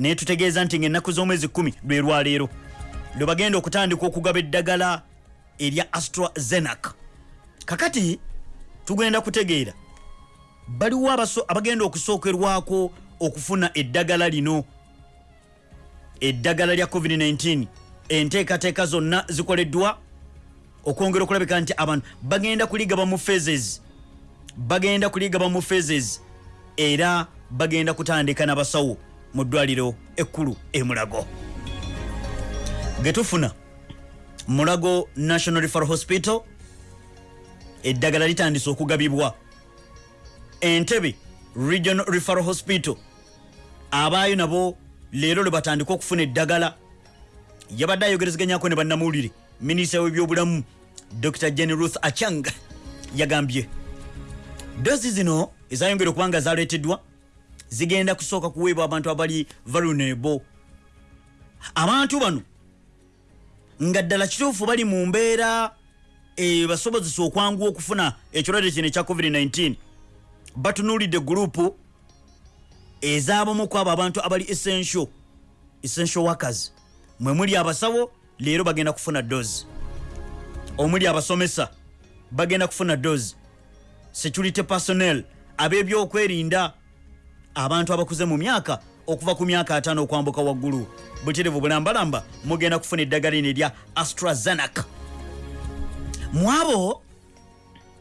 naye tutegeeza nti ngaennaku z'omwezi 1 lwe lwaleero lwe bagenda okutandika okugaba eddagala erya astrazenac kakati tugenda kutegeera baliwo abaso- abagenda okusookerwako okufuna eddagala lino eddagala lya covid-19 enteekateeka zonna zikoleddwa? Okwongera okulabika nti abantu bagenda kuligaba mu phases bagenda kuligaba mu phases era bagenda kutandika n'abasawo mu ddwaliro ekkulu emulago getufuna mulago national referral hospital eddagala litandise okugabibwa. Entebe regional referral hospital abaayo nabo leero lwe batandika okufuna eddagala. Yabadde ayogerezeganyako ne bannamuwulire minisita w'ebyobulamu dr. Jen ruth achang yagambye dozi zino ezayongera okuba nga zaleeteddwa zigenda kusooka kuweebwa abantu abali vulnerable. Abantu bano nga ddala kituufu bali mu mbeera ebasobozesa okwanguwa okufuna ekirwadde kino ekya covid-19 batunuulidde gurupu ez'abamu ku abo abantu abali essential essential workers. Mwe muli abasawo leero bagenda kufuna dozi omuli abasomesa bagenda kufuna dozi security personnel ab'ebyokwerinda abantu abakuze mu myaka okuva ku myaka ataano okwambuka waggulu. Buterevu bulambalamba mugenda kufuna eddagala lino erya astrazenac mu abo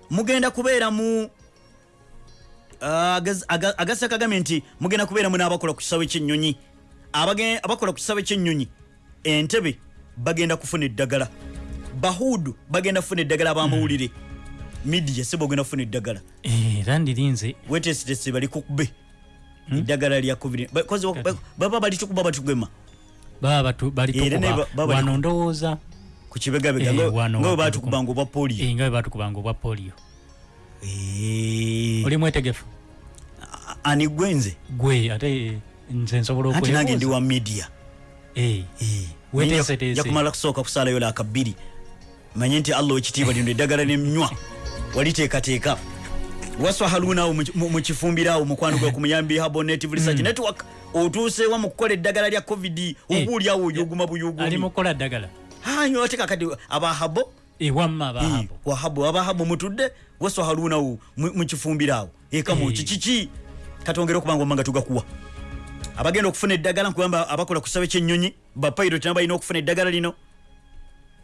mugenda kubeera mu agasa kagambye nti mugenda kubeeramu n'abakola ku kisawe ky'ennyonyi. Abage- abakola ku kisawe ky'ennyonyi entebe bagenda kufuna eddagala. Bahudu bagenda kufuna eddagala abamawulire. Midiya seba ogenda kufuna eddagala. Era ndirinze wetesitese balikukube eddagala lya covid. Ba- kozi ba- baba balitukuba batugema. Baba batu- Era ne ba- balitukuba baba wano liku- ndowooza ku kibegabega Eh, nga bwe wano batukubanga obwa polio. Eh, nga bwe batukubanga obwa polio. Eh, oli mwetegefu? A- ani gwenze gwe ate nze nsobola anti nange ndi wa media. Eh, Eh, Weteeseteese. nja kumala kusooka kusaalayo laakabiri manye nti allah ekitiibwa lino eddagala nemnywa waliteekateeka waswa haruna awo mu- mu- mukifumbirawo mukwano gwe ku muyambi habo native research network otuusewa mu kukola eddagala lya covid obuulyawo oyuguma ali buyugumi mukola ddagala hanyo ate kakati abahabo ewamma baabo wahabo abahabu mutudde waswa halunawo mukifumbirawo ekamu Eh. kikiki katongere okubanga omanga tugakuwa. Abagenda okufuna eddagala nkugamba abakola ku kisabe ky'ennyonyi bapilot nabo balina okufuna eddagala lino.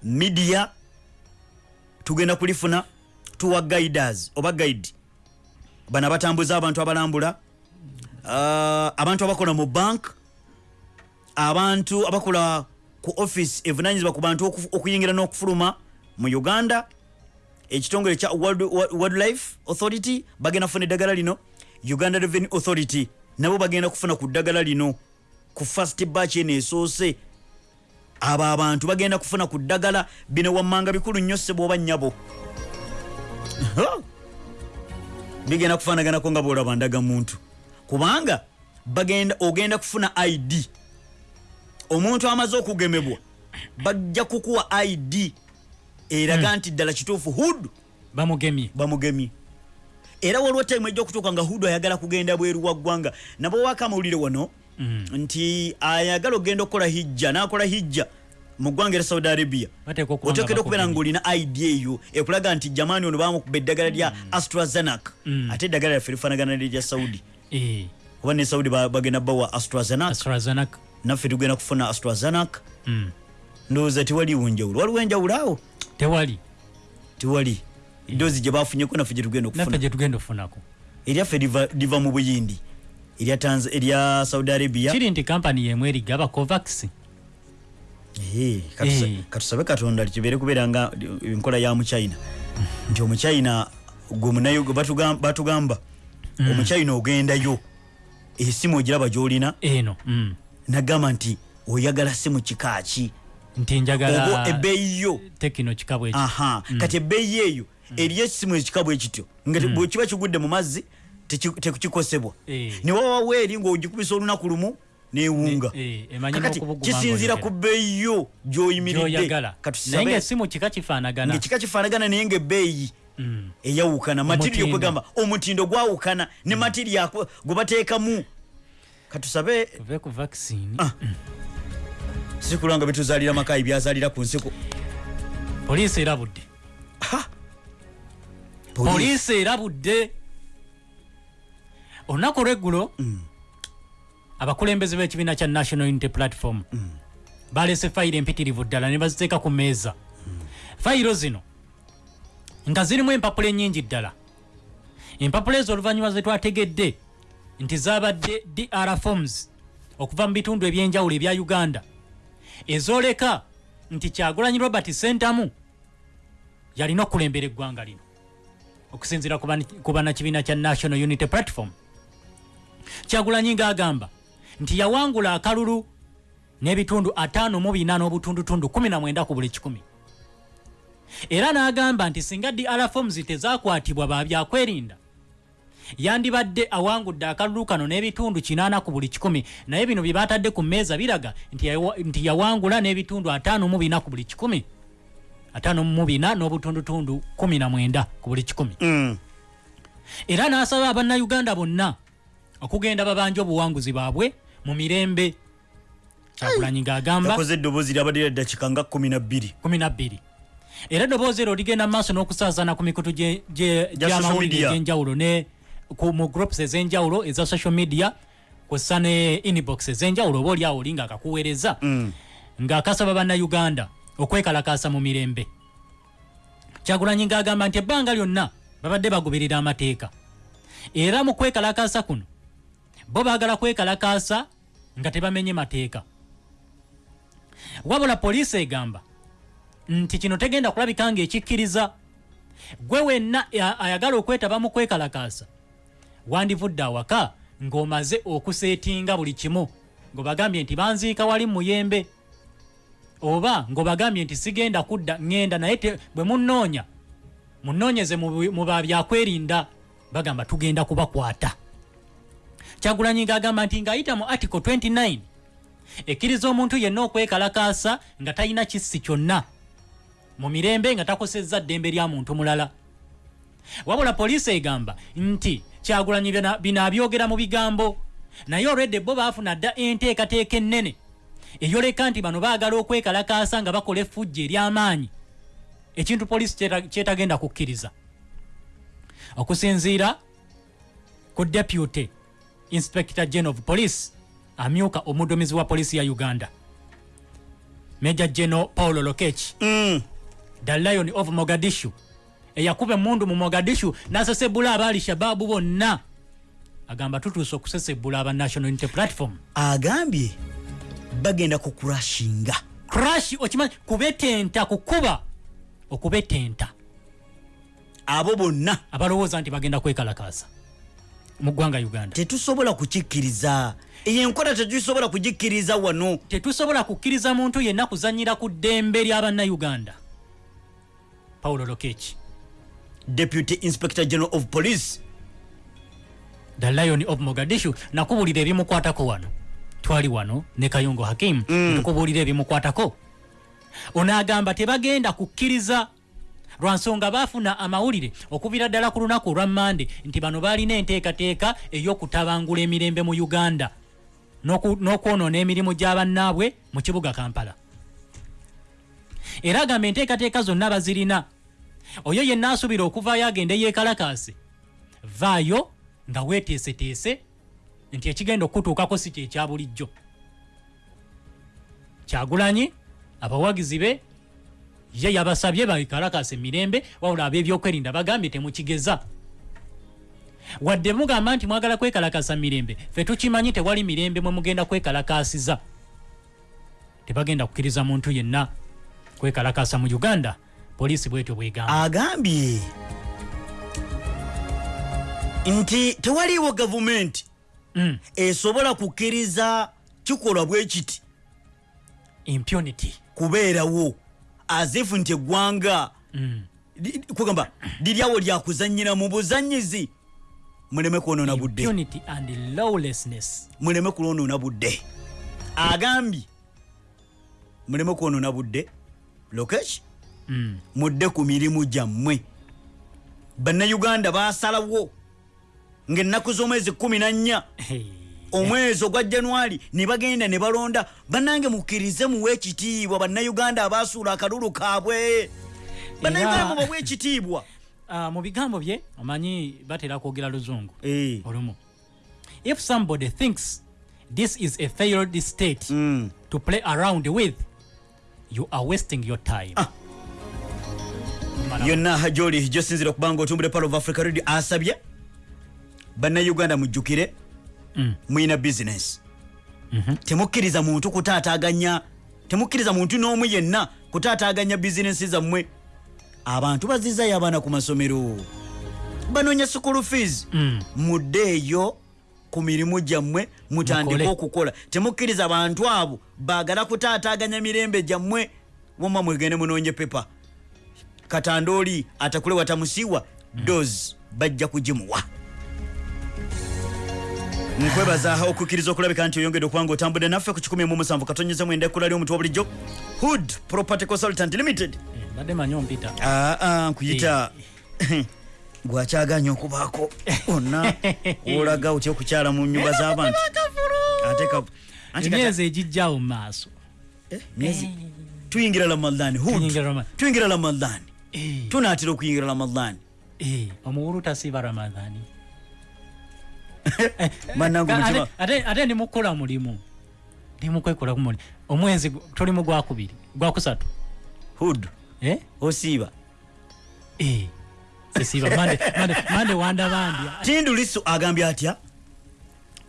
Midiya tugenda kulifuna tuwa guiders oba guide bano abatambuza abantu abalambula Ah, abantu abakola mu bank abantu abakola ku office evunanyizibwa ku bantu okuyingira n'okufuluma mu uganda ekitongole kya World- wildlife authority bagenda kufuna eddagala lino uganda revenue authority nabo bagenda kufuna ku ddagala lino ku fast batch eno esoose. Abo abantu bagenda kufuna ku ddagala bino wammanga bikulu nnyo sebwoba nnyabo bigenda kufaanaganako nga bwolaba ndaga muntu. Kubanga bagenda ogenda kufuna id omuntu amaze okugemebwa bajja kukuwa id eraga nti ddala kituufu hudu bamugemye. bamugemye. Era waliwo time ejja okutuuka nga hudu ayagala kugenda bweru wa ggwanga. Nabo waaka amawulire wano Mm. nti ayagala okgenda okukola hijja nakola hijja mu ggwanga era saudi arabia. Otekedwa okubeera ngaolina id eyo ekulaga nti jamani ono bamukuba eddagala lya astrazenac Mm. ate eddagala lyaffe lifaanagana nerya saudi. Eh, kuba ne saudi ba- bagenda bawa astrazenac naffe tugenda kufuna astrazenac Mm. ndowooza tewaliwo enjawulo waliwo enjawulo awo? Tewali. Tewali. Doozi gye bafunyeko naffe gye tugenda naffe okufuna gye tugenda okufunako. Eryaffe liva- mu buyindi. Erya erya saudi arabia. Kiri nti kampani yemu erigaba covax? Eh, Eh. Katusabe katonda kibeere kubeera nga enkola ya muchina nti omuchina gwe munayo gwe batugam- batugamba omuchina ogendayo esimu ogiraba gyolina eno. Mm. nagamba nti oyagala simu kikaki nti oba njagala ebbeeyi yo. tekino kikabwe aha kati ebbeeyi eyo eriyo esimu ekika bwe kityo. Nga te- bwe kiba kigudde mu mazzi teki- tekukikosebwa Eh. newawawo eri ngaogikubisa olunaku lumu newunga. Ne- eh, emanyi kakati n'okubuguma kisinziira ng'oyogera. ku bbeeyi yo gyoyimiridde gyoyagala. Naye katusabe ngaesimu kika kifaanagana. Ngekika kifaanagana naye ngaebbeeyi Mm. eyawukana. Matiriyo Omutindo. kwegamba omutindo gwawukana. Ne matiriyo ako- gwe bateekamu. Katusabe tuve ku vaccine. Ah. sikulwanga betuzalira makayi byazalira ku nsiko. Poliisi erabudde. Poliisi erabudde. Olunaku olweggulo abakulembeze b'ekibiina kya national unity platform balese fayiro empitirivu ddala ne baziteeka ku meeza fayiro zino nga zirimu empapula ennyingi ddala. Empapula ezo oluvannyuma ze twategedde nti zabadde dr forms okuva mu bitundu ebyenjawulo ebya uganda. Ezoleka nti kyagulanyi robert sentamu yalina okulembera eggwanga lino okusinziira ku bannakibiina kya national unity platform. Kyagulanyi ng'agamba nti yawangula akalulu n'ebitundu 54 n'obutundutundu 19 ku buli kikumi era n'agamba nti singa dr forms tezakwatibwa ba byakwerinda yandibadde awangudde akalulu kano n'ebitundu 80 ku buli kikumi naye bino bye batadde ku mmeeza biraga nti yawa- nti yawangula n'ebitundu 54 ku buli kikumi 54 n'obutundutundu 19 ku buli kikumi Mm. era n'asaba abannayuganda bonna okugenda babanja obuwanguzi baabwe mu mirembe. Kyagulanyi ng'agamba yakoze eddoboozi lyabadde lya ddakiika nga 12 12 era eddoboozi ero ligenda mu maaso n'okusaazana ku mikutu gy'amawulire egy'enjawulo ne mu groups ez'enjawulo eza social media kwessa ne inbox ez'enjawulo oba oliawo oli ng'akakuweereza Mm. ng'akasaba bannayuganda okwekalakaasa mu mirembe. Kyagulanyi ng'agamba nti ebbanga lyonna babadde bagoberera amateeka. Era mu kwekalakaasa kuno bo baagala kwekalakaasa nga tebamenye mateeka. Wabula poliisi egamba nti kino tegenda kulabika ng'ekikkiriza gwe wenna ayagala okwetaba mu kwekalakaasa wandivudde awaka ng'omaze okuseetinga buli kimu ng'obagambye nti banziika wali muyembe oba ng'obagambye nti sigenda kudda ŋŋenda naye bwe munnoonya munnoonyeze mu mu babyakwerinda bagamba tugenda kubakwata kyagulanyi ng'agamba nti ng'ayita mu article 29 ekkiriza omuntu yenna okwekalakaasa nga talina kissi kyonna mu mirembe nga takosezza ddembe lya muntu mulala. Wabula poliisi egamba nti kyagulanyi bino abyogera mu bigambo naye olwedde bo baafuna dda enteekateeka ennene eyoleka nti bano baagala okwekalakaasa nga bakola effujja ery'amaanyi. Ekintu poliisi kyeta- kyetagenda kukkiriza. Okusinziira ku deputy inspector general of police amyuka omuduumizi wa poliisi ya uganda. Major general paulo lokech Mm. the lion of mogadishu. Eyakuba emundu mu mogadishu n'asesebula aba alishababu bonna. Agamba tutuuse okusesebula aba national unity platform. Agambye bagenda kukurashinga crash okimanyi kubetenta kukuba okubetenta. Abo bonna. Abalowooza nti bagenda kwekalakaasa mu ggwanga uganda. Tetusobola kukikkiriza. Eyo enkola tetusobola kugikkiriza wano. Tetusobola kukkiriza muntu yenna kuzanyira ku ddembe ly'abannayuganda paulo lokech deputy inspector general of police. The lion of mogadishu. Nakubulira ebimukwatako wano. Twali wano ne kayungo hakim. Mm. tukubuulira ebimukwatako. Onaagamba tebagenda kukkiriza lwansonga baafuna amawulire okuviira ddala ku lunaku olwa mande nti bano baalina enteekateeka ey'okutabangula emirembe mu uganda n'okwonoona emirimu gy'abannaabwe mu kibuga kampala. Era agamba enteekateeka zonna bazirina. Oyo yenna asuubira okuvaayo agende yeekalakaase vaayo nga weeteeseteese nti ekigenda okutuukako si kyekya bulijjo. Kyagulanyi abawagizi be ye yabasabye bakalakasa emirembe wabula ab'ebyokwerinda bagambye temukigeza. Wadde mugamba nti mwagala kwekalakasa mirembe fe tukimanyi tewali mirembe mwe mugenda kwekalakasiza. Tebagenda kukkiriza muntu yenna kwekalakasa mu uganda poliisi bwetyo bwegamba. Agambye nti tewaliiwo gavumenti Mm. esobola kukkiriza kikolwa bwe kiti impunity. kubeerawo azifu nti eggwanga li- kugamba liryawo lyakuzanyira mu buzanyizi muleme kwonoona budde. impunity and lawlessness. Muleme kulwonoona budde. Agambye muleme kwonoona budde. Lokesh mm. mudde ku mirimu gyammwe. Bannayuganda basalawo ng'ennaku z'omwezi 14 hey. Omwezi ogwa januari ne bagenda ne balonda bannange mukkirize muwe ekitiibwa bannayuganda abasuula akalulu kaabwe bannayuganda mubawe ekitiibwa Ah, mu bigambo bye omanyi batera kwogera luzungu Eh. olumu if somebody thinks this is a failed state Mm. to play around with you are wasting your time Ah. Yonna gyoli gyosinzira okuba nga otumbule pal of africa radio asabye bannayuganda mujjukire Mm. muyina bizinesi Mhm. temukkiriza muntu kutaataganya temukkiriza muntu n'omu yenna kutaataganya bizinesi zammwe. Abantu bazizayo abaana ku masomero. Banoonya school fees. Mm. muddeeyo ku mirimu gyammwe mutandike okukola. Temukkiriza bantu abo baagala kutaataganya mirembe gyammwe. Woma mwegende munoonye pepa katandooli atakule watamusiiwa dos bajja kugimuwa nkwebaza okukkiriza okulabika nti oyongedde okubanga otambudde naffe ku 1 katonyeza mwenda ekkula ly'omuntu wa bulijjo hood property consultant limited. Eh, mbadde manyi ompita aa nkuyita gwakyaganya okubaako onna olaga otya okukyala mu nyumba z'abantu emyezi egijjawo mu maaso Eh, tuyingira ramadhan hood. Tuyingira Ramadan. tuyingira ramadhan Eh, tunaatera okuyingira ramadhan eh, omuwulu tasiiba ramadhani bannange Ate- mutima ate ate ndimukola mulimu. Ndimukwekolaku mulimu omwezi gu- tulimu gwakubiri. Gwakusatu. Hood. Eh? osiiba. Eh, sisiiba mande mande mande wandabandya tindu lisu agambye atya?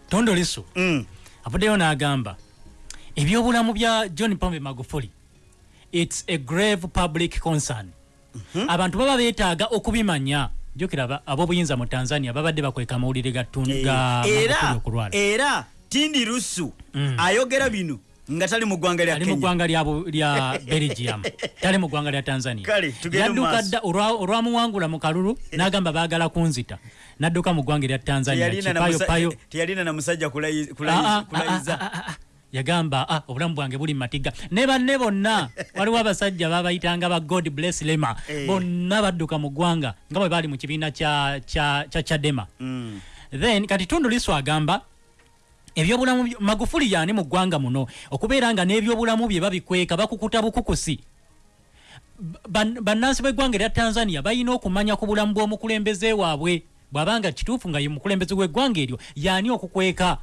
Tondo lisu Mm. avuddeyo n'agamba ebyobulamu bya john pombe magufuli its a grave public concern. Abantu baba beetaaga okubimanya jukira ab'obuyinza mu tanzania babadde bakweka amawulire ga tun- Eh, era era tindi lusu Mm. ayogera bino nga tali mu ggwanga lya mu kenya. ggwanga lya lya belgium. Tali mu ggwanga lya tanzania. Kale, tugende mu yadduka maaso. dda olwa- olwamuwangula mu kalulu n'agamba baagala kunzita. N'adduka mu ggwanga lya tanzania Teyalina na musajja Ah, kulayi- ah, kulayiza. ah, ah, ah. Yagamba ah, obulamu bwange buli mumatiga ne banne bonna waliwo abasajja babayitanga ba god bless lema. Eh. bonna badduka mu ggwanga nga bwe baali mu kibiina kya kya- kya chadema Mm. then kati tundu liso agamba ebyobulamu by- magufuli yaani mu ggwanga muno? Okubeera nga n'ebyobulamu bye babikweka bakukuta bukukusi. Ban- bannansi b'eggwanga erya tanzania balina okumanya ku bulamu bw'omukulembeze waabwe. Bw'abanga kituufu nga ye mukulembeze w'eggwanga eryo yaani okukweka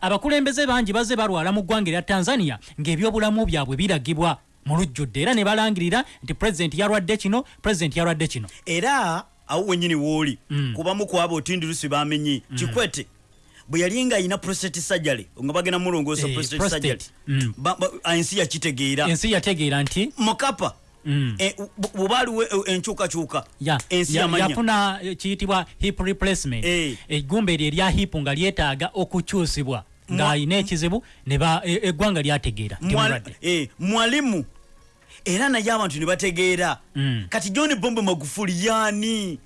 abakulembeze bangi baze balwala mu ggwanga erya tanzania ng'ebyobulamu byabwe biragibwa mu lujjudde era ne balangirira nti pulezidenti yalwadde kino pulezidenti yalwadde kino era awo wenyini wooli Mm. kubamu kwabo otindi lusi bamenye kikwete bwe yali nga ayina prostate surgery nga bagenda mulongoosa Eh, prostate prostate. surgery Mm. Ensi yakitegeera ensi yategeera nti mukapa eh, baaliwo eh, enkyukakyuka ya- ensi yafuna eh, kiyitibwa hip replacement. Eh. eggumba eryo erya hip nga lyetaaga okukyusibwa. Ng'alina ekizibu ba- e- eggwanga lyategeera eh, mwalimu. Era naye abantu ne bategeera. Mm. kati john bombe magufuli yaani?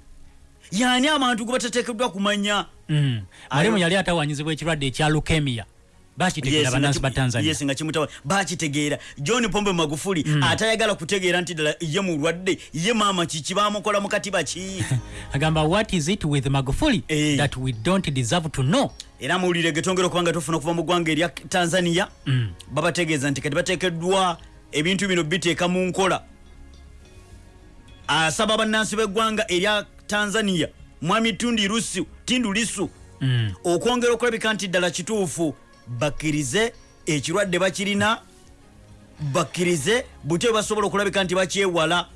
Yaani abantu gwe batateekeddwa kumanya? Mm. mwalimu yali atawanyizibwa ekirwadde ekya lukemia bakitegeera bannansi ba tanzania yes, nga kimutawa bakitegeera john pombe magufuli atayagala kutegeera nti ddala ye mulwadde ye maama kiki bamukola mu katiba ki? Agamba what is it with magufuli Eh. that we don't deserve to know? Era muwulire getongera okuba nga tufuna okuva mu ggwanga erya tanzania. Mm. babategeeza nti kati bateekeddwa ebintu bino biteeka mu nkola. Asaba bannansi b'eggwanga erya tanzania mwami tundi lusu tindu lisu Mm. okwongera okulabika nti ddala kituufu bakkirize ekirwadde bakirina bakkirize butyo basobola okulabika nti bakyewala.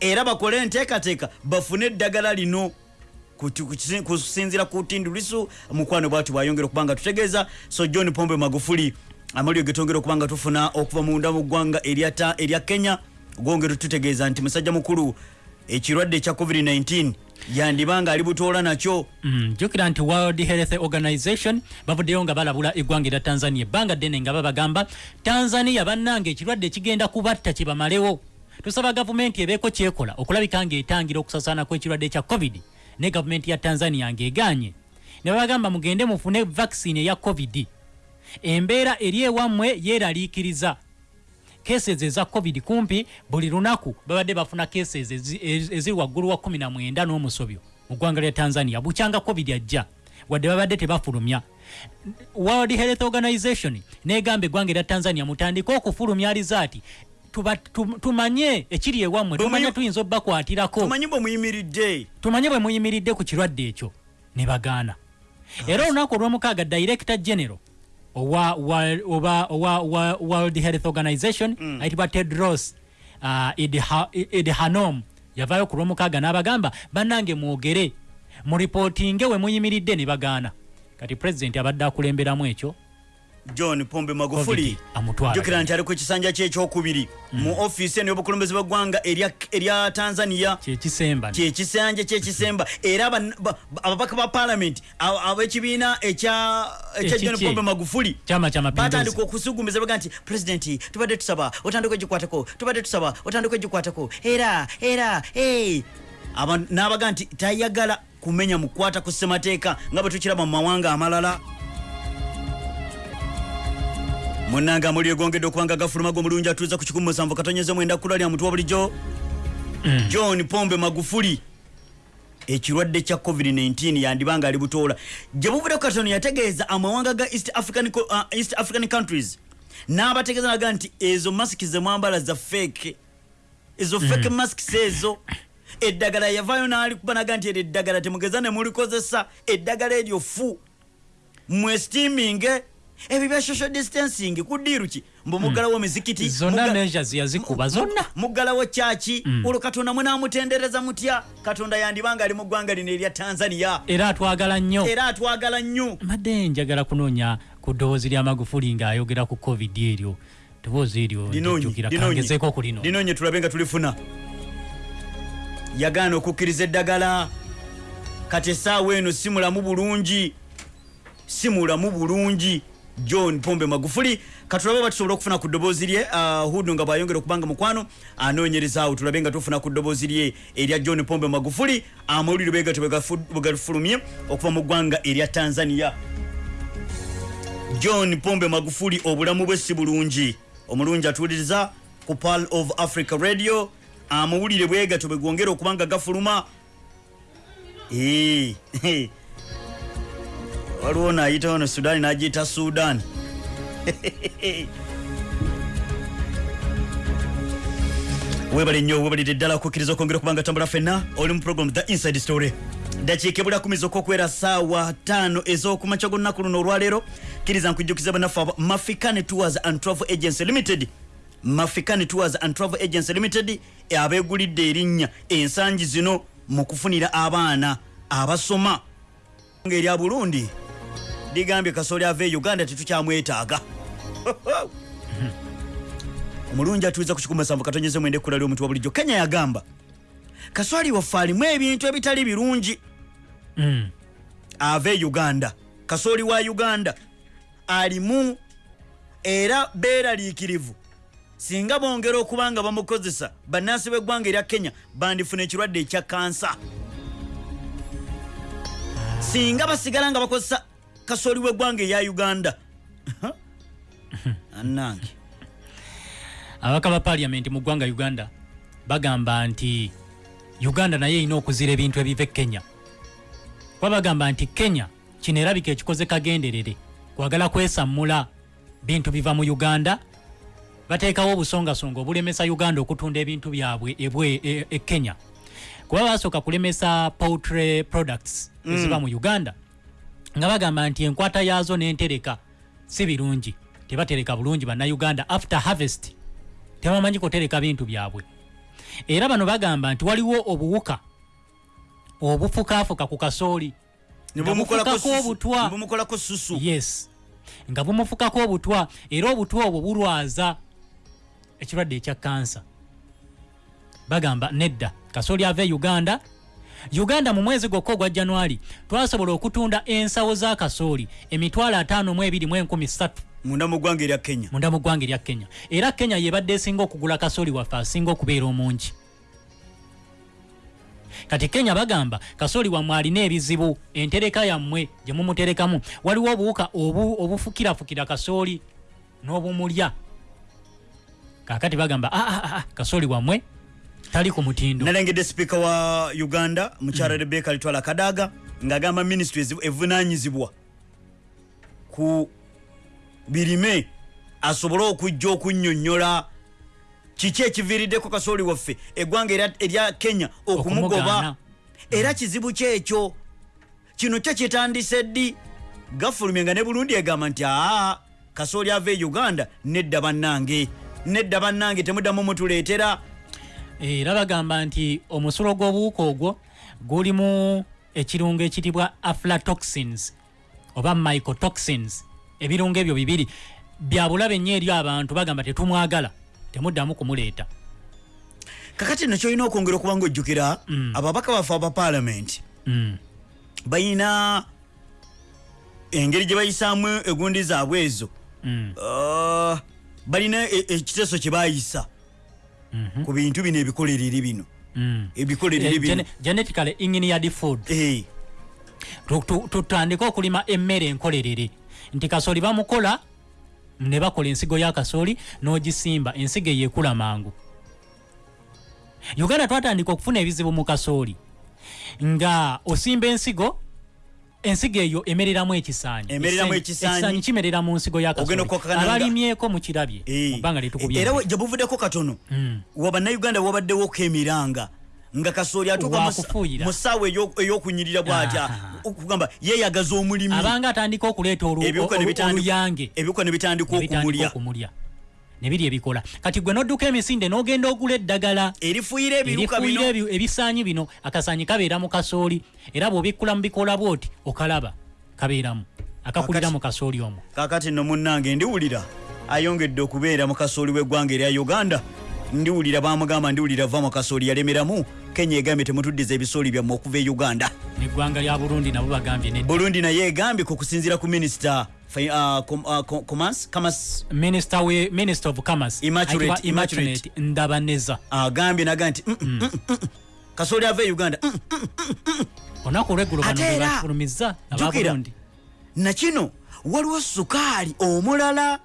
Era bakole enteekateeka bafune eddagala lino Kutu- kusi- kusinziira ku tindu lisu. Mukwano bwatu bwayongera okuba nga tutegeeza so john pombe magufuli amalio getongera okuba nga tufuna okuva munda mu ggwanga erya kenya gwongera tutegeeza nti musajja mukulu ekirwadde ekya covid-19 yandiba nga ali butoola nakyo. Mm, jjukira nti world health organization bavuddeyo nga balabula eggwanga erya tanzania. Ebbanga ddene nga babagamba tanzania bannanga ekirwadde kigenda kubatta kibamalewo tusaba gavumenti ebeeko kyekola okulabika ng'etangira okusasaana kw'ekirwadde ekya covid ne gavumenti ya tanzania ng'eganye ne babagamba mugende mufune vaccine eya covid. Embeera eri ewammwe yeeraliikiriza cases eza covid kumpi buli lunaku babadde bafuna cases ezi- ezi- eziri waggulu wa 19 n'omusobyo mu ggwanga lya tanzania bukyanga covid ajja wadde babadde tebafulumya. World health organization negamba eggwanga erya tanzania mutandike okufulumya alizaati tumanye ekiri ewammwe tumanye tuyinza obbakwatirako tumanye bwe muyimiridde ku kirwadde ekyo. Ne bagaana. Era olunaku olwomukaaga director general owa wa- oba- owa wa- world health organization ayitibwa tedros uh, Idha- idhanom yavaayo ku lwomukaaga n'abagamba bannange mwogere muripootinge we muyimiridde ne bagaana. Kati pulezidenti abadde akulemberamu ekyo john pombe magufuli. Jukira nti ali ku kisanja kye ekyokubiri. Mu ofiisi eno y'obukulembeze bw'eggwanga erya tanzania. Kyekisanja kyekisemba era ababaka ba palamenti abo- ab'ekibiina ekya john pombe magufuli. Batandika okusugumiza baga nti pulezidenti tubadde tusaba otandika egikwatako tubadde tusaba otandika egikwatako era era n'abaga nti tayagala kumenya mukwata ku ssemateeka nga bwe tukiraba mu mawanga amalala munanga amuli egongedde okubanga gafulumaga omulungi atuuza ku 17 katonyeze mwenda kula lya mutwe wa bulijjo? John pombe magufuli ekirwadde kya covid-19 yandibanga ali butoola. Gye buvudde ku katono yategeeza amawanga ga east african, uh, east african countries. N'abategeeza naga nti ezo masiki zemwambala za feke ezo feke masks ezo. Eddagala yavaayo n'alikuba naga nti eryo eddagala temugeza ne mulikozesa. Eddagala eryo fu. Mwestiminge ebyo bya social distancing kudiiru ki? Mbu muggalawo emizikiti zonna mugga- measures yazikuba zonna. muggalawo kyaki olwo katonda munamutendereza mutya? Katonda yandibanga ali mu ggwanga lino erya tanzania. Era atwagala nnyo. Era atwagala nnyo. Madde njagala kunoonya ku ddoboozi lya magufuli ng'ayogera ku covid eryo. Ddoboozi eryo linoonye. kangezeeko ku lino. Linoonye tulabe nga tulifuna. Yagaana okukkiriza eddagala. Kati essaawa eno si mulamu bulungi si mulamu bulungi john pombe magufuli katulabe batusobola okufuna ku ddoboozi lye uh, hudu nga bwayongera okubanga mukwano anoonyerezaawo tulabe nga tufuna ku ddoboozi lye erya john pombe magufuli amawulire begato bwe gafulumye okuva mu ggwanga erya tanzania. John pombe magufuli obulamu bwe si bulungi. Omulungi atuuliriza ku pal of africa radio amawulire bwegato bwe gwongera okubanga gafuluma. Eh, waliwo naayitawo no sudaani n'agiyita sudan. Webale nnyo webalire ddala okukkiriza okwongera okubanga tambula fenna oli mu program the inside story. Dakiika ebula kumi zokka okuwera saawa ttaano ez'okumakya g'olunaku luno olwaleero. Kkiriza nkujjukiza bannaffe aba mafikane tours and travel agency limited. Mafikane tours and travel agency limited abeegulidde erinnya ensangi zino mu kufunira abaana abasoma. Ng'erya burundi ligambye kasooli ava e uganda tetukyamwetaaga omulungi atuuza ku 17 katonyeze mwende ekkula ly'omutwe wa bulijjo. Kenya yagamba kaswali waffe alimu ebintu ebitali birungi. Mm. ava e uganda. Kasooli wa uganda alimu era beeraliikirivu singa bongera okuba nga bamukozesa bannansi b'eggwanga erya kenya bandifuna ekirwadde ekya kansa. Singa basigala nga bakozesa kasooli w'eggwanga eya uganda. Annange. Ababaka ba paliamenti mu ggwanga uganda bagamba nti uganda naye erina okuzira ebintu ebiva e kenya. Kuba bagamba nti kenya kino erabika ekikoze kagenderere kwagala kwesammula bintu biva mu uganda bateekawo obusongasonga obulemesa uganda okutunda ebintu byabwe ebwe e, e kenya. Kuba basooka kulemesa poultry products eziva mu uganda nga bagamba nti enkwata yaazo n'entereka si birungi tebatereka bulungi bannayuganda. After harvest tebamanyi kutereka bintu byabwe. Era bano bagamba nti waliwo obuwuka obufukafuka ku kasooli bumukolako obutwa. Yes. Nga bumufukako obutwa era obutwa obwo bulwaza ekirwadde ekya kansa bagamba nedda kasooli ava e uganda uganda mu mwezi gwokka ogwa januari twasobola okutunda ensawo za kasooli emitwalo 52 munda mu ggwanga erya kenya. Munda mu ggwanga erya kenya. Era kenya yebadde esinga okugula kasooli waffe asinga okubeera omungi. Kati kenya bagamba kasooli wammwe alina ebizibu entereka yammwe gye mumuterekamu. Waliwo obuwuka obu, obufukirafukira kasooli n'obumulya. Kakati bagamba "Ah, ah, ah, kasooli wammwe tali ku mutindo. Nalengedde sipiika wa uganda mukyala rebeka litwala kadaga ng'agamba ministry evu- evunanyizibwa ku birime asobole okujja okunnyonnyola. Kiki ekiviiriddeko kasooli waffe? Eggwanga erya- kenya okumugoba. Era kizibu kyekyo. Kino kyo kitandise ddi? Gafulumye nga ne burundi egamba nti aa kasooli ava e uganda nedda bannange. Nedda bannange temuddamu mutuleetera era bagamba nti omusulo gw'obuwuka ogwo gulimu ekirungo ekitibwa aflatoxins oba mycotoxins ebirungo ebyo bibiri bya bulabe nnyo eri abantu bagamba tetumwagala temuddamu kumuleeta kakati no kyolina okwongera okuba nga ojjukira Mm. ababaka baffe aba paalamenti Mm. balina engeri gye bayisaamu egundi zaabwe ezo Mm. Ah, balina e- ekiteeso kye bayisa Mhm. Ku bintu bino ebikolerere bino. Mm. ebikolerere Eh, bino. gene- genetically engineered food. Tu- tu- tutandike okulima emmere enkolerere. Nti kasooli bamukola ne bakola ensigo ya kasooli n'ogisimba ensigo eyo ekula mangu. Uganda twatandika okufuna ebizibu mu kasooli. Nga osimba ensigo ensigo eyo emereramu ekisaanyi. Emereramu Ekisaanyi- kimerera mu nsigo ya Ogenda kasooli okukakana nga- abalimyeko mukirabye eh. mu bbanga lyetukubye era gye buvuddeko katono. Mm. wabannayuganda wabaddewoko emiranga nga kasooli atuuka mu ssaawa eyo- ey'okunyirira bw'atya okugamba yeeyagaza omulimi. Abanga atandika okuleeta oluyange ebiwuka ne bitandika okumulya okumulya nebiri ebikola kati gwe nodduka emisinde n'ogenda ogula eddagala ebi- ebisaanyi bino akasaanyi kabeera mu kasooli era bw'obikkula mu bikola bwoti okalaba kabeeramu akakulira mu kasooli omwo. kakati nno munnange ndiwulira ayongedde okubeera mu kasooli w'eggwanga erya uganda. Ndiwulira bamugamba ndiwulira va mu kasooli yalemeramu kenya egambye temutuddiza ebisooli byammwe okuva e uganda. Neggwanga lya burundi nabo bagambye burundi naye egambye ku kusinziira ku minisita ayitibwa Immaculate ndabaneza. Agambye naga nti "Mm, mm, mm, kasooli ava e uganda olunaku olweggulo bano Ate bwe era, bafulumiza aba jjukira. burundi nakino waliwo sukaali omulala.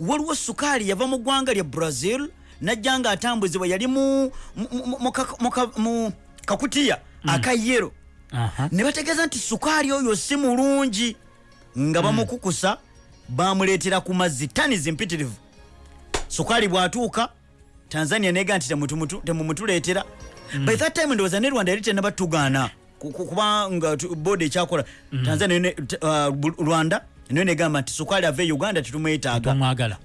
Waliwo sukaali yava mu ggwanga lya brazil najja nga atambuzibwa yali mu, mu, mu, mu, kak- mu, ka- mu kakutiya aka yero Aha. ne bategeeza nti sukaali oyo si mulungi nga bamukukusa bamuleetera ku mazzi tani zimpitirivu sukaali bw'atuuka tanzania nega nti temumutuleetera. By that time ndowooza ne rwanda yali tenabatugaana ku- ku- kubanga tu- boodi ekyakola. Tanzania uh, rwanda nayo negamba nti sukaali ava e uganda tetumwetaaga.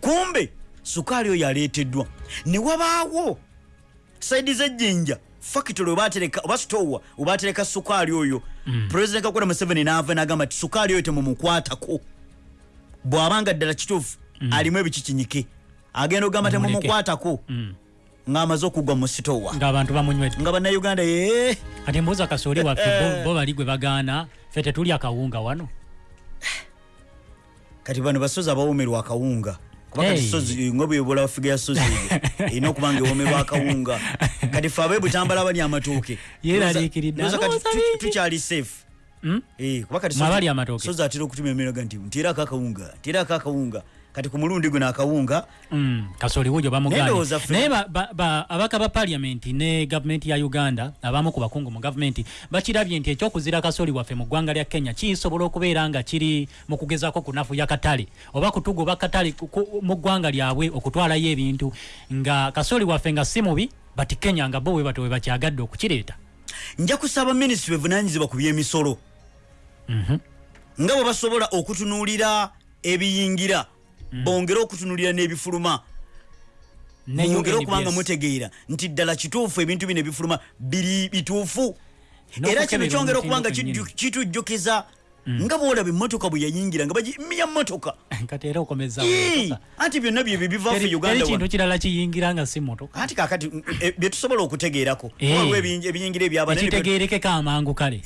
Kumbe sukaali oyo aleeteddwa ne wabaawo saidi zejjinja factory obatereka oba stowa obatereka sukaali oyo. President kakola museveni naava nagamba ti sukaali oyo temumukwatako. Bw'abanga ddala kituufu alimu ebikikinyike. Agenda okugamba Mumuleke. temumukwatako Mm. ng'amaze okugwa mu sitowa ng'abantu bamunywedde nga bannayuganda ye. Kati mbuuza kasooli waffe bo- bo bali gwe bagaana ffe tetuli akawunga wano? Kati bano basozi abawoomerwa akawunga kuba kati nga bwebola bafiga ya sozi eyo erina okuba nga ewoomerwa akawunga kati fe abebutambala bali amatooke Yeeraliikiridde. Ndowooza kati Alowooza tu- bingi. tukyali safe Mm? Eh, kuba kati Mwe sozi- abali amatooke. sozi atera okutuma emiraga nti nteerako akawunga nteerako akawunga kati ku mulundi guno akawunga Mm, kasooli wujo bamugaanye ba- abaka ba paliamenti ne gavumenti ya uganda abamu ku bakungu mu gavumenti bakirabye nti ekyokuzira kasooli waffe mu ggwanga lya kenya kisobola okubeera nga kiri mu kugezaako kunafuya katale oba kutugoba katale mu ggwanga lyabwe okutwalayo ebintu nga kasooli waffe nga si mubi bati kenya nga bo we bato we bakyagadde okukireeta. Nja kusaba minisitule evunanyizibwa ku byemisolo nga bwe basobola okutunuulira ebiyingira bongere okutunuulira n'ebifuluma. Ne mwongere UNBS. okuba nga mutegeera nti ddala kituufu ebintu bino ebifuluma biri bituufu. Era kino kyongera okuba nga omutindo kijju- kitujjukiza nga bwolaba emmotoka bwe yayingira nga okomeza Ii, anti byonna bye biva ffe teri uganda kintu wano. kirala kiyingira nga si motoka anti kakati mm, eh, byetusobola okutegeerako Eh. waliwo ebiyingi- ebiyingira ebyabana ekitegeerekeko amangu kale.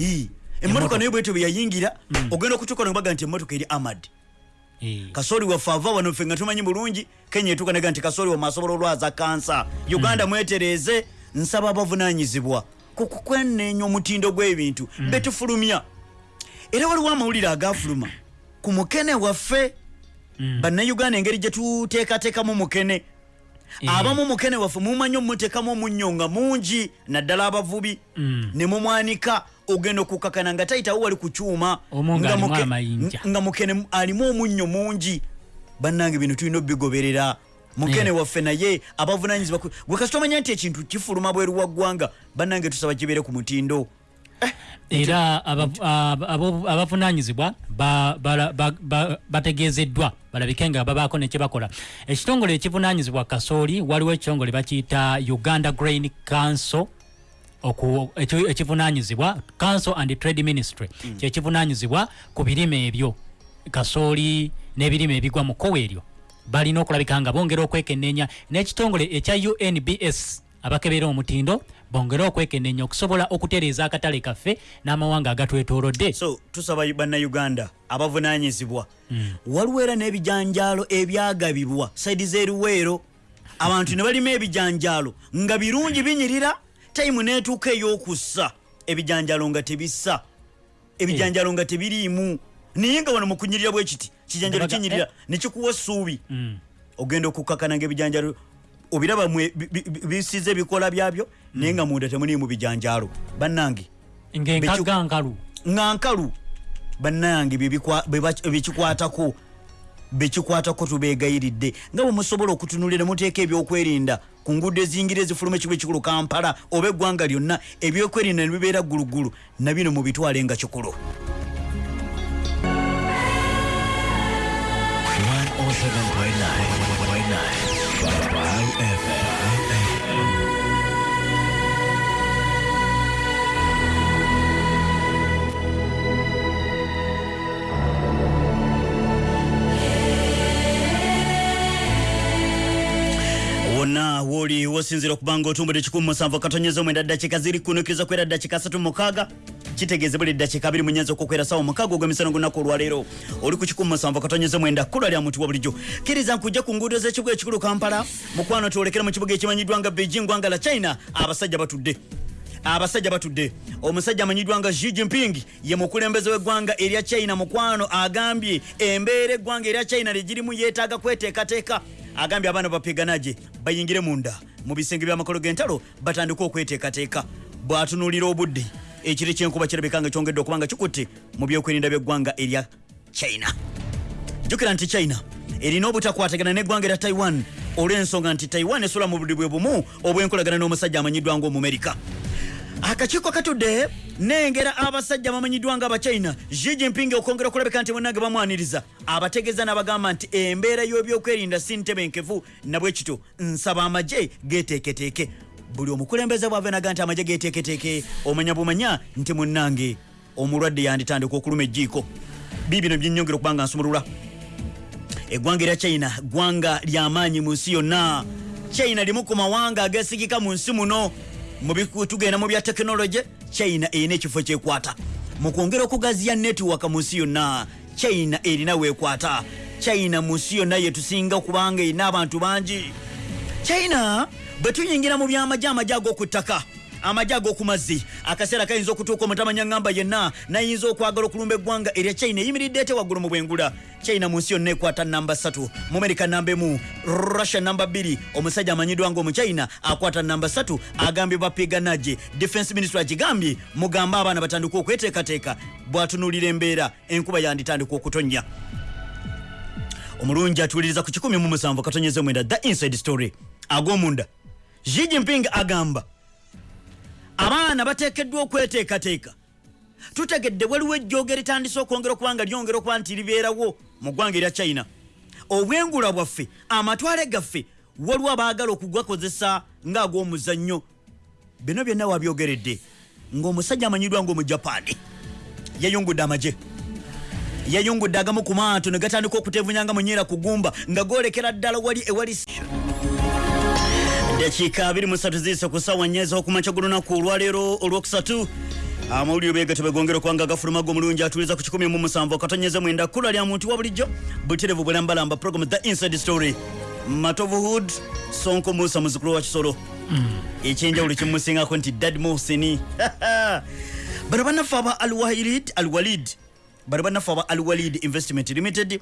Emmotoka naye bwetyo bwe yayingira ogenda okutuuka nobaga nti emmotoka eri amad Eh. Kasooli waffe ava wano ffe nga tumanyi bulungi kenya etuuka nega nti kasooli wamwe asobola olwaza kansa. Uganda mwetereeze nsaba abavunanyizibwa ku kukweneenya omutindo gw'ebintu betufulumya era waliwo amawulire agafuluma. Ku mukene waffe bannayuganda engeri gye tuteekateekamu mukene. Abamu mukene waffe mumanyi omumuteekamu omunnyo nga mungi naddala abavubi. Mm. ne mumwanika ogenda okukakana nga tayitawo wali ku kyuma nga mukene alimu omunnyo mungi. Bannange bino tulina obigoberera. Mukene Yeah. waffe naye abavunanyizibwa ku- gwe kasi tomanya nti ekintu kifuluma bweru wa ggwanga bannange tusaba kibeere ku mutindo. Era abo- abo- abavunanyizibwa bategezeddwa balabike nga babaako nekyebakola ekitongole ekivunanyizibwa kasooli waliwo ekitongole bakiyita uganda grain council ekivunanyizibwa council and trade ministry kyekivunanyizibwa ku birime ebyo. Kasooli n'ebirime ebigwa mu kkowa eryo balina okulabika nga bongera okwekenneenya. N'ekitongole ekya unbs abakebera omutindo bongere okwekenneenya okusobola okutereeza akatale kaffe n'amawanga agatwetoolodde. So tusaba bannayuganda abavunanyizibwa waliwo era n'ebijanjaalo ebyagabibwa. Saidi z'eruweero abantu ne balima ebijanjaalo nga birungi binyirira tayimu neetuuka ey'okussa ebijanjaalo nga tebissa ebijanjaalo nga tebiriimu. Naye nga wano mu kunyirira bwe kiti? Kijanjalo kinyirira nekikuwa essuubi. Ogenda okukakana nga ebijanjaalo obiraba bisize ebikola byabyo naye nga munda temuliimu bijanjaalo bannange nga nkalu. bannange bye bikikwatako bekikwatako tubegayiridde. Nga bwe musobola okutunulira muteeka ebyokwerinda ku nguudo eziyingira ezifuluma ekigo ekikulu kampala oba eggwanga lyonna ebyokwerinda ne bibeera ggulugulu na bino mubitwale nga kikulu. 107.9 wonna wooli wosinzira okubanga otumbudde 1 katonyeza mwenda ddakiika ziri kunukiriza kwera ddakiika 3 mukaaga. Kitegeeze buli ddakiika 2 munyenza okukwera sawa mukaaga ogw'emisano gunaku olwaleero. Oli ku 1 katonyeza mwenda kula lya muntu wa bulijjo. Kkiriza nkujja ku nguudo z'ekibuga ekikulu kampala mukwano twolekera mu kibuga ekimanyiddwa nga beijing gwanga la china. Abasajja batudde. Abasajja batudde. Omusajja amanyiddwa nga Xi Jinping ye mukulembeze w'eggwanga erya china mukwano agambye embeera eggwanga erya china ligirimu yeetaaga kweteekateeka agambye abaana bapiganaje bayingire munda. Mu bisenge by'amakolo g'entalo batandike okweteekateeka. Bw'atunuulira obudde ekire ky'enkuba kirabika nga kyongedde okuba nga kikutte mu byokwerinda by'eggwanga erya china. Jjukira nti china erina obutakwatagana n'eggwanga erya taiwan olw'ensonga nti taiwan esula mu buli bwe bumu obw'enkolagana n'omusajja amanyiddwa ng'omumerika akakiiko katudde nengera abasajja bamanyiddwa nga abachina Xi Jinping okwongera okulabika nti bonnange bamwaniriza. Abategeeza n'abagamba nti embeera y'ebyokwerinda si ntebenkevu nabwe kityo nsaba amagye geteeketeeke buli omukulembeze bwave naga nti amagye geteeketeeke omanya bumanya nti munnange omulwadde yanditandika okuluma ejjiiko. Biibino byenyongera okuba nga nsumulula. Eggwanga erya china ggwanga lyamaanyi mu nsi yonna. China limu ku mawanga agesigika mu nsi muno tugenda mu bya tekinologi china erina ekifo kyekwata. Mu kwongera okugaziya netiwaka mu nsi yonna china erina weekwata. China mu nsi yonna yetusinga okubanga erina abantu bangi. China bwe tuyingira mu byamagye amagye ag'oku ttaka amagye ag'oku mazzi. Akaseera kayinza okutuuka omutamanya ngamba yenna nayinza okwagala okulumba eggwanga erya china eyimiridde ete waggulu mu bwengula. China mu nsi yonna ekwata namba 3 mu amerika namba emu russia namba 2 omusajja amanyiddwa ng'omuchina akwata namba 3 agambye bapiganaje defense ministry agigambye mugambe abaana batandika okweteekateeka bw'atunuulira embeera enkuba yanditandika okutonnya. Omulungi atuuliriza ku 17 katonyeze mwenda the inside story. Ag'omunda. Xi Jinping agamba abaana bateekeddwa okweteekateeka. Tutegedde waliwo ejjooga eritandise okwongera okuba nga lyongera okuba nti libeerawo mu ggwanga erya china. Obwengula bwaffe amatwale gaffe waliwo abaagala okugakozesa ng'ag'omuzannyo. Bino byonna wabyogeredde ng'omusajja amanyiddwa ng'omujapani yayungudde amagye. Yayungudde agamu ku maato ne gatandika okutevunyanga munyeera ku gumba nga golekera ddala wali ewali dakiika 23 ziise ku ssaawa nnya ez'okumakya gulunaku olwaleero olwokusatu. Amawulire beega tebegongera okubanga gafulumaga omulungi atuliza ku 17 katonyeze mwenda kkula lya muntu wa bulijjo buterevu bwelambalamba program the inside story. Matovuhood sonko musa muzukulu wa kisolo. Ekyenjawulo kimusingako nti dad mohsini bano bannaffe aba alwalid alwalid. Bano bannaffe aba alwalid investment limited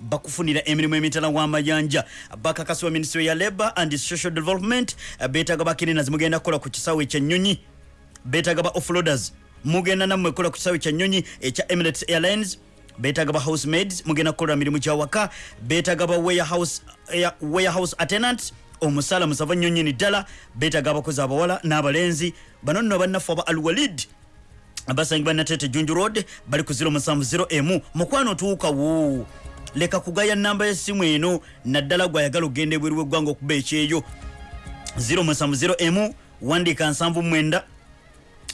bakufunira emirimu emitala w'amayanja bakakasibwa ministry ya labor and social development. Beetaga bakinina zimugenda kukola ku kisaawe ekyennyonyi beetaga ba offloaders. Mugenda nammwe kola ku kisaawe kyanyonyi ekya emirates airlines. Beetaga ba housemaids mugenda kukola mirimu gyawaka beetaga ba warehouse, air- warehouse attendant omusaala musava nyonyini ddala. Beetaga abakozi abawala n'abalenzi. Bano nno bannaffe aba alwalid abasangibwa natete junju road bali ku 070 emu mukwano tuukawo leka kugaya namba yessimu eno naddala gwayagala okgenda ebweru weggwanga okuba ekyeyo. 0701 wandika 79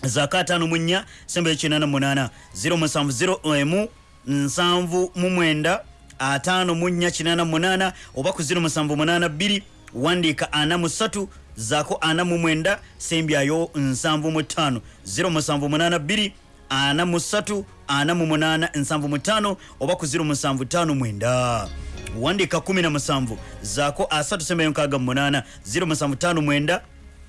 zaka 54 sembe 88 0701 nsanvu mu mwenda ataano mu nnya kinaana munaana oba ku zino musanvu munaana bbiri wandiika ana mu ssatu zaako ana mu mwenda sembyayo nsanvu mu ttaano. Zero musanvu munaana bbiri ana mu ssatu 4875 oba ku 0759 wandika 17 zaako 3 sembeyo 68 0759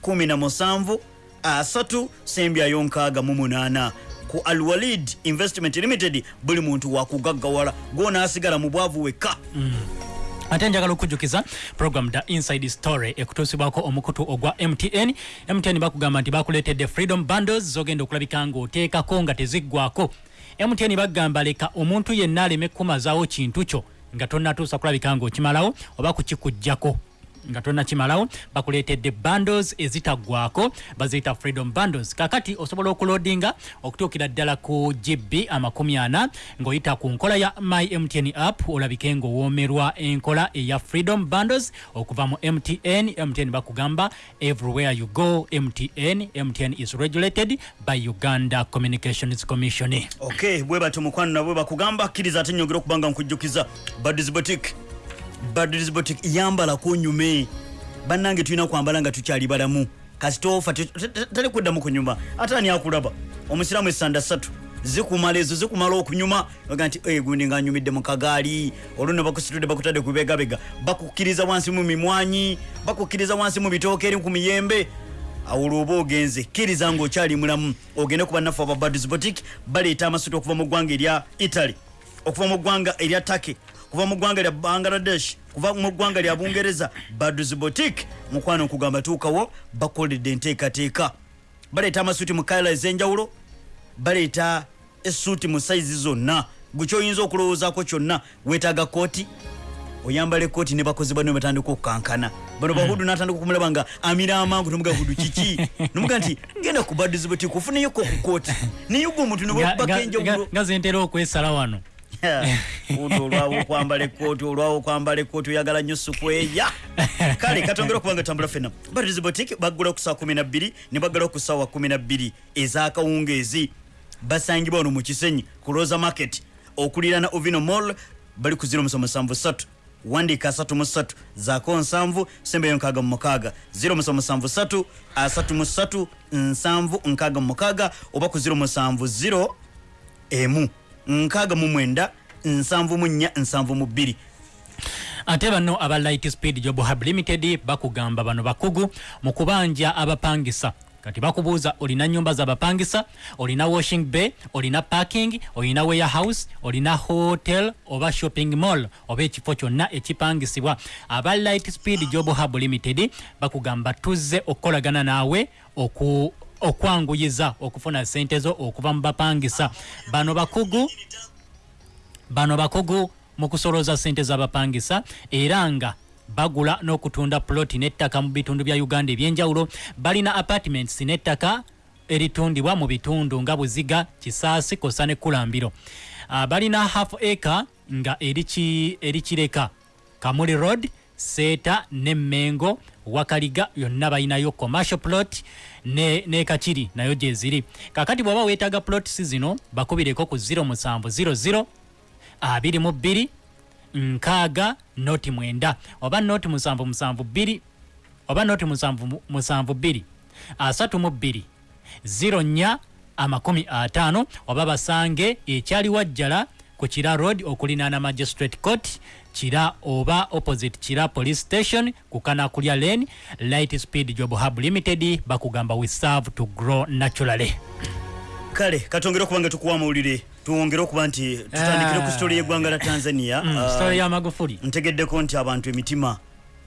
17 asatu sembyayo nkaaga mu munaana ku alwalid investment limited buli muntu wakugaggawala. Gwonaasigala mu bwavu wekka. Mm. Ate njagala okujjukiza program da inside story ekutuusibwako omukutu ogwa mtn mtn bakugamba nti bakuleetedde freedom bundles zogenda okulabika ng'oteekako nga teziggwako mtn bagamba leka omuntu yenna aleme kumazaawo kintu kyo nga tonnatuusa kulabika ng'okimalawo oba kukikugjako nga tonnakimalawo bakuleetedde bundles ezitaggwako baziyita freedom bundles. Kakati osobola okulodinga okutuukira ddala ku gb amakumi ana ng'oyita ku nkola ya my mtn app olabike ng'owoomerwa enkola eya freedom bundles okuva mu mtn mtn bakugamba everywhere you go mtn mtn is regulated by uganda communications commission. Ok bwe batyo mukwano nabwe bakugamba kkiriza ate nyongera okuba nga nkujjukiza badis botik badis botik yambalako nyume. Bannange tulina kwambala nga tukyali balamu. Kasitofa tali kuddamu kunyuma ate ani akulaba? Omusiraamu esanda ssatu. Zikumala ezo zikumala okunyuma. Oga nti "Eh, gundi nga nyumidde mu kagaali. Olwo ne bakusitudde bakutadde ku bibegabega bakukkiriza wansi mu mimwanyi bakukkiriza wansi mu bitooke eri ku miyembe. Awo lwoba ogenze kkiriza ngaokyali mulamu. Ogende ku bannaffe aba badis botik baleeta amasuti okuva mu ggwanga erya italy okuva mu ggwanga erya take kuva mu ggwanga lya bangladesh kuva mu ggwanga lya bungereza badus botik mukwano nkugamba tuukawo bakoledde enteekateeka. Baleeta amasuti mu kayala ez'enjawulo baleeta esuuti mu sayizi zonna. Gwe kyoyinza okulowoozaako kyonna weetaaga kooti oyambala ekooti ne bakozi bano batandika okukankana. Bano bahudu natandika okumulaba nga amira amangu nomuga hudu kiki? Nomuga nti genda ku badiziboti kufuneyoko ku kooti naye gwe omuntu nebakubako enjawulo nga zentera okwesala wano Uti olwawo okwambala ekooti olwawo okwambala ekooti oyagala nnyo sukweya kale katongera okuba nga tambula fena badizi botik baggulawo ku saa 12 ne baggalawo ku saawa 12 ez'akawungeezi. Basangibwa wano mu kisenyi ku rosa market okuliraana ovino mall bali ku 0773 wandiika 33 zaako 7 sembeyo 66 0773 33 7 oba ku 070 emu nkaaga mu mwenda nsanvu mu nnya nsanvu mu bbiri. Ate bano aba light speed job hub limited bakugamba bano bakugu mu kubanja abapangisa. Kati bakubuuza olina nyumba zabapangisa olina washing bay? Olina parking? Olina warehouse? Olina hotel oba shopping mall? Oba ekifo kyonna ekipangisibwa? Aba light speed job hub limited bakugamba tuzze okukolagana naawe oku okwanguyiza okufuna sente zo okuva mu bapangisa. Bano bakugu bano bakugu mu kusolooza ssente z'abapangisa era nga bagula n'okutunda ploti n'ettaka mu bitundu bya uganda ebyenjawulo. Balina apartments n'ettaka eritundibwa mu bitundu nga buziga kisaasi kosa ne kulambiro. Uh, balina half acre nga eri ki- eri kireka kamuli road seeta ne mengo wakaliga yonna balinayo commercial plot ne, kakiri nayo gyeziri kakati bw'oba weetaaga plots zino bakubireko ku 0700 abiri mu bbiri nkaaga noti mwenda. Oba noti musanvu musanvu bbiri oba noti musanvu mu- musanvu bbiri asatu mu bbiri ziro nnya amakumi ataano oba basange ekyali wajjala ku kira road okulinaana magistrate court kira oba opposite kira police station ku kanakulya lane light speed job hub limited bakugamba we serve to grow naturally. Kale katongere okuba nga tukuwa amawulire tuwongere okuba nti tutandikire ku sitole y'eggwanga la tanzania Mm, Ah, story ya magufuli. ntegeddeko nti abantu emitima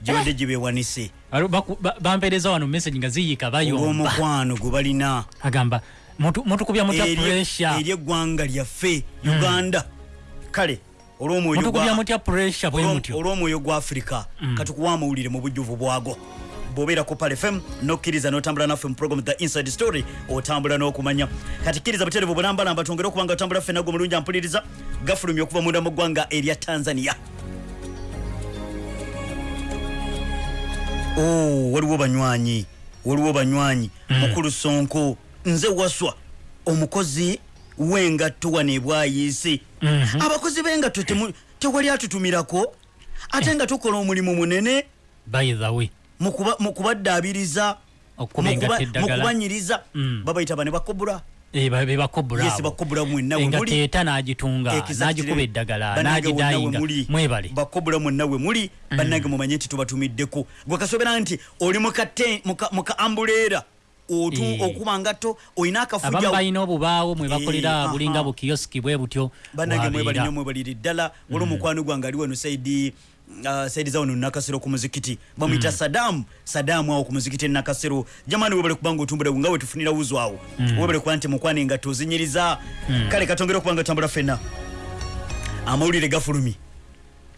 gibadde gibeewanise Alo, baku- ba- bampeereza wano message nga ziyiika bayomba. Olw'omukwano gwe balina. Agamba Mutu- mutukubya mutya pressure. eri eggwanga lyaffe uganda kale olw'omwoyo gwa- afirika katukuwa amawulire mu bujjuvu bwago bw'obeera ku pal fm nokkiriza n'otambula naffe mu program the inside story otambula n'okumanya. Kati kkiriza buterevu bulambalamba twongere okuba nga otambula ffe nagwe mulungi ampuliriza gafulumya okuva munda mu ggwanga erya tanzania. Oh, waliwo banywanyi waliwo banywanyi. Mukulu sonko nze waswa omukozi w'engatto wano ebwayiise abakozi b'engatto tewali atutumirako. Ate nga tukola omulimu munene. By the way. Mu kuba- mu kubaddaabiriza Okuba mu engatto kuba- mu eddagala. kubanyiriza. Mm. babayita bane bakobula Eh, bakobula bakobula mwenna we muli. teeta n'agitunga n'agikuba eddagala n'agidayinga mwebale. Bakobula mwonna we muli. Bannange mumanye nti tubatumiddeko. Gwe kasobera nti oli muka- ambuleera. Okuba ngato olina abamu akafuja balina obubaawo mwe Eh, bakolera aha. bulinga bukiyosiki bwe butyo. Bannange mwebali wabeera. nnyo mwebalire ddala. Wali omukwano gwange ali wano saidi uh, saidi za wano nakasero ku muzikiti. Bamwita sadamu sadamu awo ku muzikiti nakasero. Jamani webale kubanga otumbula nga we tufunira wuzo awo. Webale kuba nti mukwane nga tozinyiriza. Kale katongere okuba nga tambula fenna amawulire gafulumye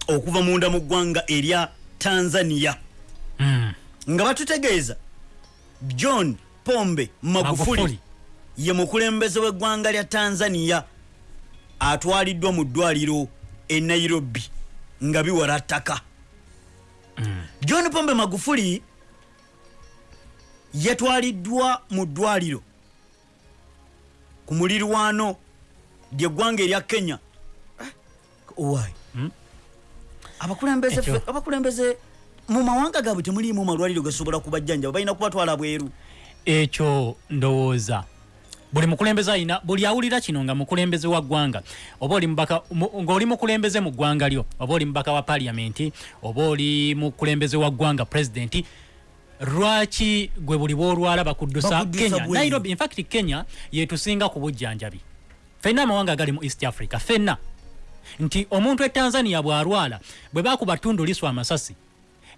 okuva munda mu ggwanga erya tanzania. Mm. nga batutegeeza. John pombe magufuli Magufuli. ye mukulembeze w'eggwanga lya tanzania atwaliddwa mu ddwaliro e nairobi nga biwala ttaka. John pombe magufuli yatwaliddwa mu ddwaliro ku mulirwano lyeggwanga erya kenya. Eh, why abakulembeze abakulembeze mu mawanga gaabwe temuliimu malwaliro gasobola kubajjanjaba balina kubatwala bweru ekyo ndowooza. Buli mukulembeze alina buli awulira kino nga mukulembeze wa ggwanga oba oli mubaka mu- ng'oli mukulembeze mu ggwanga lyo oba oli mubaka wa paliamenti oba oli mukulembeze wa ggwanga pulezidenti lwaki gwe buli bwolwala bakuddusa Bakuddusa kenya? nairobi infact kenya yetusinga ku bujjanjabi. Fenna amawanga agali mu east africa fenna nti omuntu e tanzania bw'alwala bwe bakuba ttundu lisu amasasi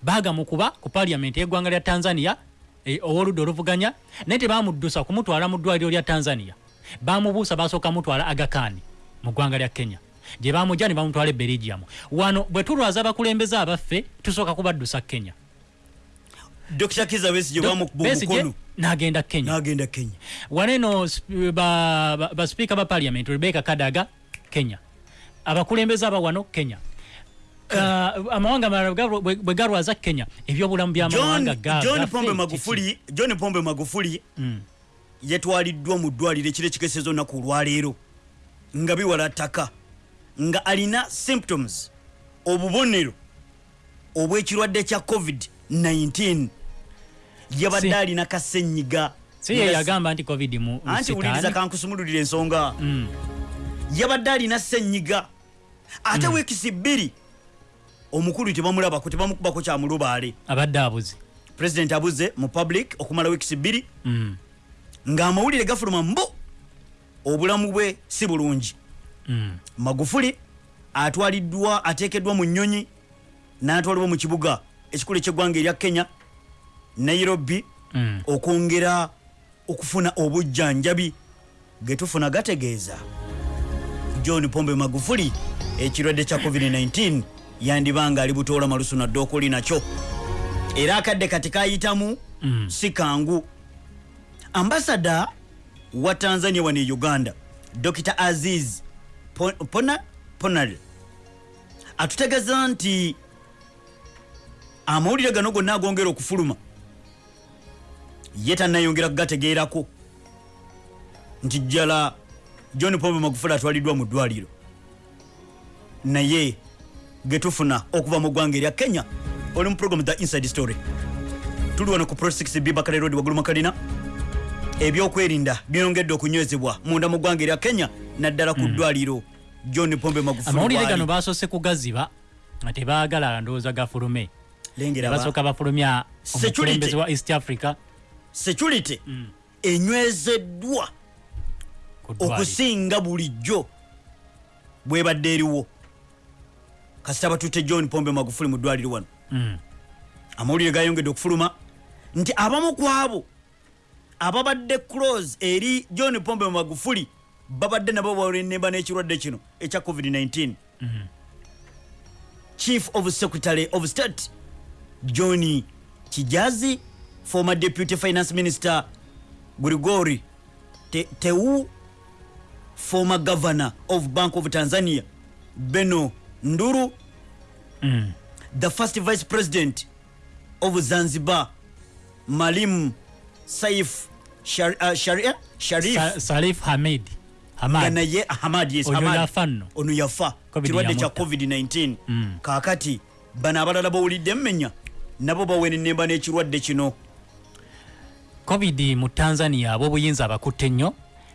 bagamukuba ku paliamenti y'eggwanga lya tanzania ow'oludda oluvuganya naye tebamuddusa kumutwala mu ddwaliro lya tanzania. Bamubuusa basooka mutwala agakaani mu ggwanga lya kenya. Gye bamujja ne bamutwala e belgium. Wano bwe tulwaza abakulembeze abaffe tusooka kubaddusa kenya. Dr kiza besigye bamukuba Besigye omukono n'agenda kenya. N'agenda kenya. Waneno sp- ba- ba- basipiika ba parliament rebeka kadaga kenya. Abakulembeze aba wano kenya amawanga malala bwe galwaza kenya. Ebyobulamu byamawanga ga- john pombe magufuli john pombe magufuli Mm. yatwaliddwa mu ddwaliro ekiro ekikesezo olunaku olwaleero nga biwala ttaka nga alina symptoms obubonero obw'ekirwadde kya covid-19 yabadde alina kasenyiga. si ye yagamba nti covid mu anti wuliriza kankusumululira ensonga. Mm. yabadde alina senyiga ate wiikisi bbiri omukulu tebamulabako tebamukubako kyamulubaale abadde abuzi pulezidenti abuze mu public okumala wiikisi bbiri Mm. ng'amawulire gafuluma mbu obulamu bwe si bulungi Mm. magufuli atwaliddwa ateekeddwa mu nnyonyi n'atwalibwa mu kibuga ekikulu eky'eggwanga erya kenya nairobi Mm. okwongera okufuna obujjanjabi ge tufuna gategeeza john pombe magufuli ekirwadde kya covid-19 yandibanga ali butoola malusu nadde okuli nakyo. Era akadde kati kayitamu Mm. si kangu. Ambasada wa tanzania wano e uganda dr aziz Po- pona ponal atutegeeza nti amawulire gano gonna agongera okufuluma ye tannayongera kugategeerako. Nti jjala john pombe magufuli atwaliddwa mu ddwaliro. Naye getufuna okuva mu ggwanga erya kenya. Oli mu program the inside story. Tuli wano ku pro 6b bakale road waggulu makalina. Ebyokwerinda byongedde okunywezebwa munda mu ggwanga erya kenya naddala ku ddwaliro. John pombe magufuli amawulire gano waali. basoose kugaziba nga tebaagala ndowooza gafulume lengera ba- basooka bafulumya Security. omukulembeze wa east africa. Security enywezeddwa ku ddwaliro. okusinga bulijjo bwebadde eriwo kasita batutte john pombe magufuli mu ddwaliro wano. Mm. amawulire gayongedde okufuluma nti abamu ku abo ababadde close eri john pombe magufuli babadde nabo bawenemba n'ekirwadde kino ekya covid-19 chief of secretary of state john kijazi former deputy finance minister grigori Te- teu former governor of bank of tanzania beno nduru Mm. the first vice president of zanzibar malim saif Shar, uh, Sharia, sharif Sa- salif hamid hamad naye hamad yes, Hamad. yafa nno. ono yafa Covid kirwadde kya yamutta. covid-19 Mm. kaakati bano abalala bawulidde mmenya nabo bawenenemba n'ekirwadde kino covid mu tanzania ab'obuyinza abakutte nnyo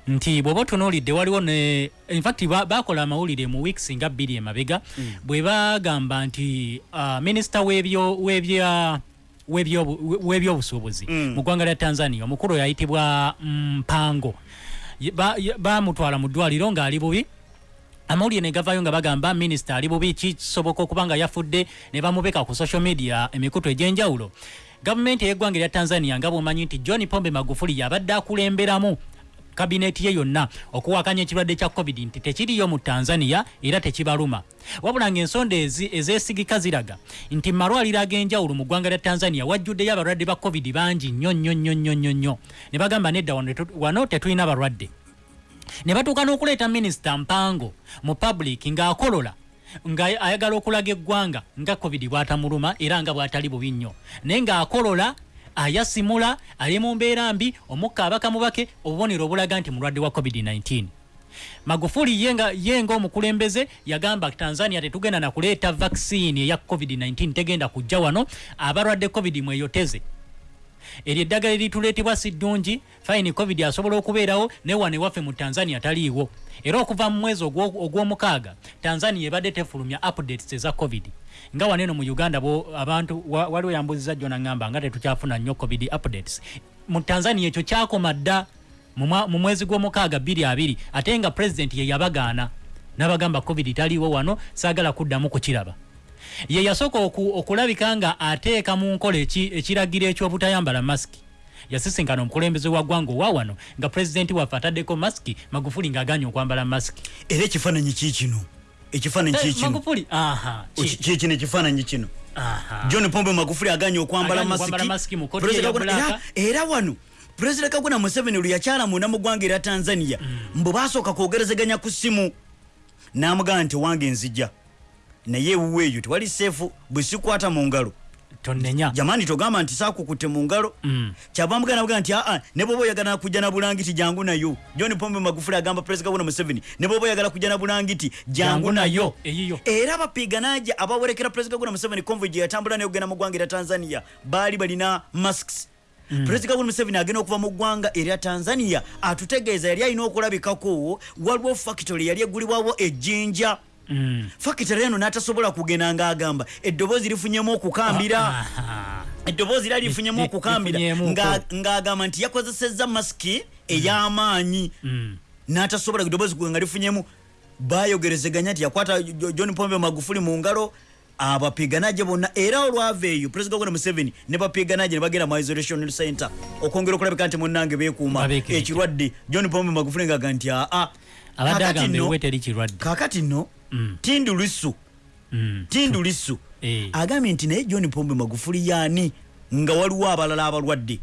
nti bw'oba otunuulidde waliwo ne infact ba- bakola amawulire mu weeks nga bbiri emabega bwe bagamba nti uh, minisita w'ebyo- w'ebya- w'ebyobu- w'ebyobusuubuzi Mm. mu ggwanga lya tanzania omukulu oyo ayitibwa mpango Ye- ba- bamutwala mu ddwaliro ng'ali bubi. Amawulire ne gavayo nga bagamba minisita ali bubi kisoboka okuba nga yafudde ne bamubeka ku social media emikutu egy'enjawulo. Gavumenti ey'eggwanga erya tanzania nga bwomanyi nti john pombe magufuli yabadde akulemberamu kabineeti ye yonna okuwakanya ekirwadde kya covid nti tekiriyo mu tanzania era tekibaluma. Wabula ng'ensonda ezi ezeesigika ziraga nti malwaliro ag'enjawulo mu ggwanga lya tanzania wajjuddeyo abalwadde ba covid bangi nnyo nnyo nnyo nnyo nnyo nnyo. Ne bagamba nedda wano tetulina balwadde. Ne batuuka n'okuleeta minisita mpango mu public ng'akolola nga ayagala okulaga eggwanga nga covid bwatamuluma era nga bwatali bubi nnyo. Naye ng'akolola ayasimula ali mu mbeera mbi omukka abaka mubake obubonero obulaga nti mulwadde wa covid-19 magufuli ye nga- ye ng'omukulembeze yagamba tanzania tetugenda nakuleeta vaccine eya covid-19 tegenda kujja wano abalwadde covid mweyoteze. Eryo eddagala erituleetebwa si ddungi fayini covid asobola okubeerawo naye wano ewaffe mu tanzania taliiwo. Era okuva mu mwezi ogwo- ogw'omukaaga tanzania ebadde tefulumya updates eza covid nga wano eno mu uganda bo abantu wa- waliwo yambuzizza jjo naŋŋamba nga tetukyafuna nnyo covid updates. Mu tanzania ekyo kyakoma dda mu mwezi gw'omukaaga 22 ate nga pulezidenti ye yabagaana n'abagamba covid taliiwo wano saagala kuddamu kukiraba. Ye yasooka oku, okulabika nga ateeka mu nkola eki- ekiragiro eky'obutayambala masiki yasisinkana omukulembeze wa ggwanga owa wano nga pulezidenti waffe ataddeko masiki magufuli ng'aganye okwambala masiki era ekifaananyi kiikino ekifaananyi Eh, kiikino magufuli. Aha ki- kiikino ekifaananyi kino? Aha. John pombe magufuli aganye okwambala masiki. era- era wano pulezidenti kaguna museveni lwe yakyala munda mu ggwanga erya tanzania mbu basooka kwogerezeganya ku ssimu n'amugamba nti wange nzija. Naye ewuwe eyo tewali seefu bwe sikwata mu ngalo tonnenya. Jamani togamba nti saakukutte mu ngalo. Mm. kyava mugana nabuga nti aa ne bwoba oyagala kujja na bulangiti jangu nayo. John pombe magufuli agamba pulezidenti kaguna museveni ne bwoba oyagala kujja na bulangiti jangu nayo. nayo, eyiyo. era abapiganajja abawerekera pulezidenti kaguna museveni convoy gye yatambula naye okugenda mu ggwanga erya tanzania baali balina masks. Pulezidenti kaguna museveni agenda okuva mu ggwanga erya tanzania atutegeeza yali alina okulabikako waliwo factory yali egulibwawo ejjinja Mm. factory eno n'atasobola kugenda ng'agamba eddoboozi lifunyemu okukambira. Eddoboozi era lifunyemu Li- okukambira. nga- ng'agamba nti yakozesezza masiki ey'amaanyi. Mm. n'atasobola eddoboozi nga lifunyemu. Bayogerezeganya nti yakwata Jo- john pombe magufuli mu ngalo abapiganajje bonna. Era olwava eyo pulezidenti gogona museveni ne bapiganajje ne bagenda mu isolation center okwongera okulabika nti munnange beekuuma. Babeekirije. ekirwadde john pombe magufuli ngaaga nti aa agamba nno- Mm. tindu lisu Mm. tindu lisu Eh. agambye nti naye john pombe magufuli yaani nga waliwo abalala abalwadde